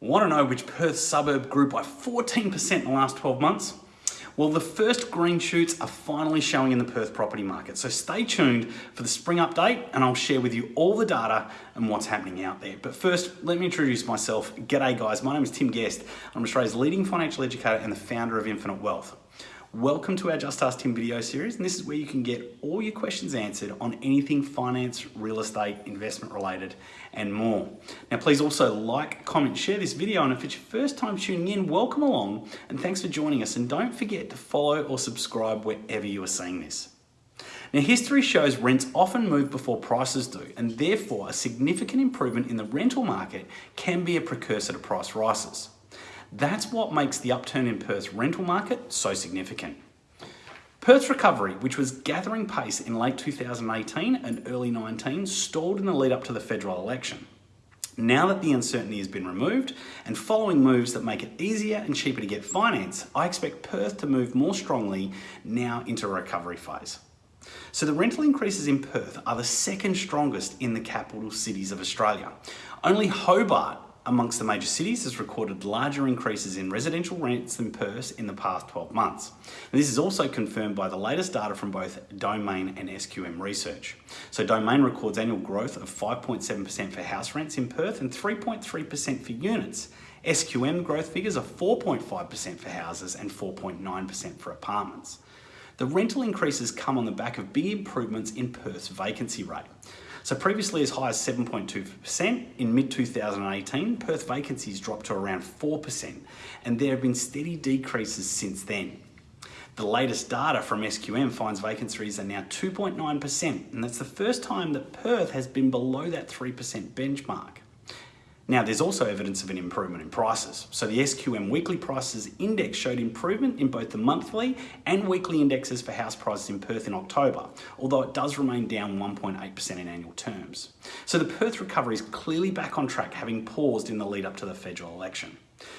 Want to know which Perth suburb grew by 14% in the last 12 months? Well, the first green shoots are finally showing in the Perth property market. So stay tuned for the spring update and I'll share with you all the data and what's happening out there. But first, let me introduce myself. G'day guys, my name is Tim Guest. I'm Australia's leading financial educator and the founder of Infinite Wealth. Welcome to our Just Ask Tim video series, and this is where you can get all your questions answered on anything finance, real estate, investment related, and more. Now, please also like, comment, share this video, and if it's your first time tuning in, welcome along, and thanks for joining us. And don't forget to follow or subscribe wherever you are seeing this. Now, history shows rents often move before prices do, and therefore a significant improvement in the rental market can be a precursor to price rises. That's what makes the upturn in Perth's rental market so significant. Perth's recovery, which was gathering pace in late 2018 and early 19, stalled in the lead up to the federal election. Now that the uncertainty has been removed and following moves that make it easier and cheaper to get finance, I expect Perth to move more strongly now into a recovery phase. So the rental increases in Perth are the second strongest in the capital cities of Australia. Only Hobart amongst the major cities has recorded larger increases in residential rents than Perth in the past 12 months. And this is also confirmed by the latest data from both Domain and SQM research. So Domain records annual growth of 5.7% for house rents in Perth and 3.3% for units. SQM growth figures are 4.5% for houses and 4.9% for apartments. The rental increases come on the back of big improvements in Perth's vacancy rate. So previously as high as 7.2%, in mid-2018, Perth vacancies dropped to around 4%, and there have been steady decreases since then. The latest data from SQM finds vacancies are now 2.9%, and that's the first time that Perth has been below that 3% benchmark. Now, there's also evidence of an improvement in prices. So the SQM weekly prices index showed improvement in both the monthly and weekly indexes for house prices in Perth in October, although it does remain down 1.8% in annual terms. So the Perth recovery is clearly back on track, having paused in the lead up to the federal election.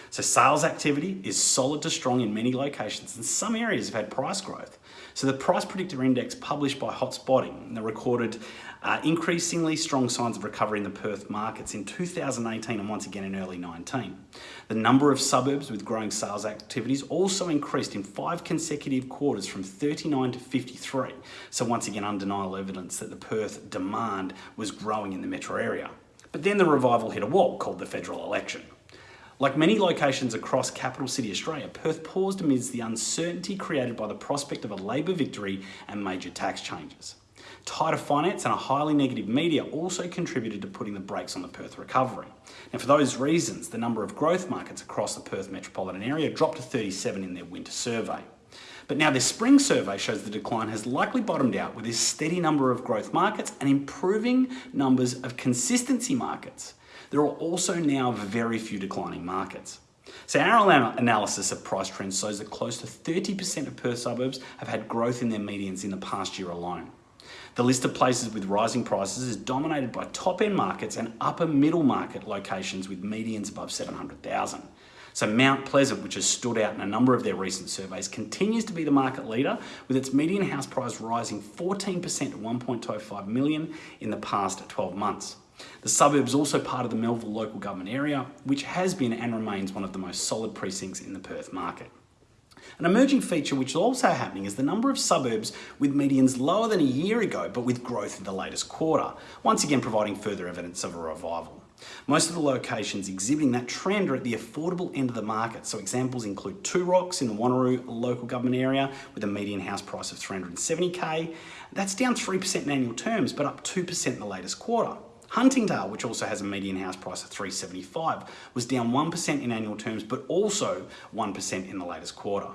So sales activity is solid to strong in many locations and some areas have had price growth. So the price predictor index published by Hotspotting that recorded uh, increasingly strong signs of recovery in the Perth markets in 2018 and once again in early 19. The number of suburbs with growing sales activities also increased in five consecutive quarters from 39 to 53. So once again undeniable evidence that the Perth demand was growing in the metro area. But then the revival hit a wall called the federal election. Like many locations across capital city Australia, Perth paused amidst the uncertainty created by the prospect of a Labor victory and major tax changes. Tighter finance and a highly negative media also contributed to putting the brakes on the Perth recovery. Now for those reasons, the number of growth markets across the Perth metropolitan area dropped to 37 in their winter survey. But now their spring survey shows the decline has likely bottomed out with a steady number of growth markets and improving numbers of consistency markets. There are also now very few declining markets. So our analysis of price trends shows that close to 30% of Perth suburbs have had growth in their medians in the past year alone. The list of places with rising prices is dominated by top-end markets and upper middle market locations with medians above 700,000. So Mount Pleasant, which has stood out in a number of their recent surveys, continues to be the market leader with its median house price rising 14% to 1.25 million in the past 12 months. The suburb is also part of the Melville local government area, which has been and remains one of the most solid precincts in the Perth market. An emerging feature which is also happening is the number of suburbs with medians lower than a year ago, but with growth in the latest quarter, once again providing further evidence of a revival. Most of the locations exhibiting that trend are at the affordable end of the market. So examples include Two Rocks in the Wanneroo local government area with a median house price of 370k. That's down 3% in annual terms, but up 2% in the latest quarter. Huntingdale, which also has a median house price of 375, was down 1% in annual terms, but also 1% in the latest quarter.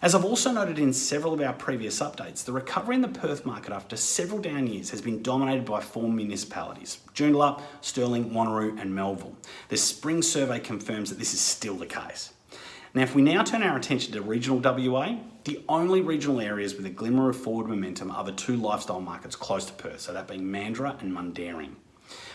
As I've also noted in several of our previous updates, the recovery in the Perth market after several down years has been dominated by four municipalities, Joondalup, Stirling, Wanneroo and Melville. The spring survey confirms that this is still the case. Now, if we now turn our attention to regional WA, the only regional areas with a glimmer of forward momentum are the two lifestyle markets close to Perth, so that being Mandurah and Mundaring.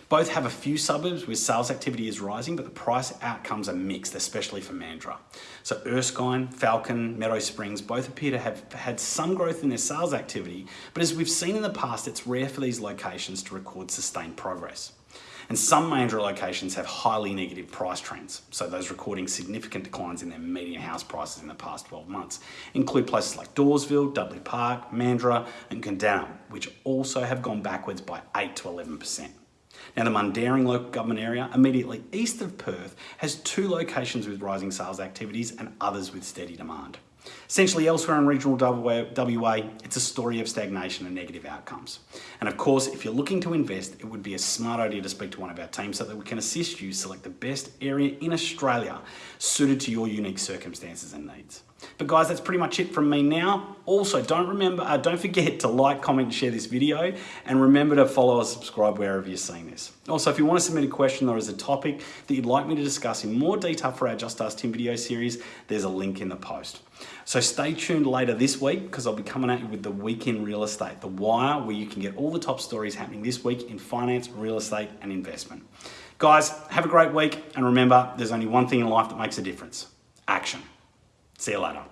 Both have a few suburbs where sales activity is rising, but the price outcomes are mixed, especially for Mandurah. So Erskine, Falcon, Meadow Springs both appear to have had some growth in their sales activity, but as we've seen in the past, it's rare for these locations to record sustained progress. And some Mandurah locations have highly negative price trends, so those recording significant declines in their median house prices in the past 12 months include places like Dawesville, Dudley Park, Mandurah, and Coodanup, which also have gone backwards by 8 to 11%. Now, the Mundaring local government area, immediately east of Perth, has two locations with rising sales activities and others with steady demand. Essentially, elsewhere in regional WA, it's a story of stagnation and negative outcomes. And of course, if you're looking to invest, it would be a smart idea to speak to one of our teams so that we can assist you select the best area in Australia suited to your unique circumstances and needs. But guys, that's pretty much it from me now. Also, don't remember, uh, don't forget to like, comment, and share this video, and remember to follow or subscribe wherever you're seeing this. Also, if you want to submit a question or is a topic that you'd like me to discuss in more detail for our Just Ask Tim video series, there's a link in the post. So stay tuned later this week because I'll be coming at you with the week in real estate, the wire, where you can get all the top stories happening this week in finance, real estate, and investment. Guys, have a great week, and remember, there's only one thing in life that makes a difference action. See you later.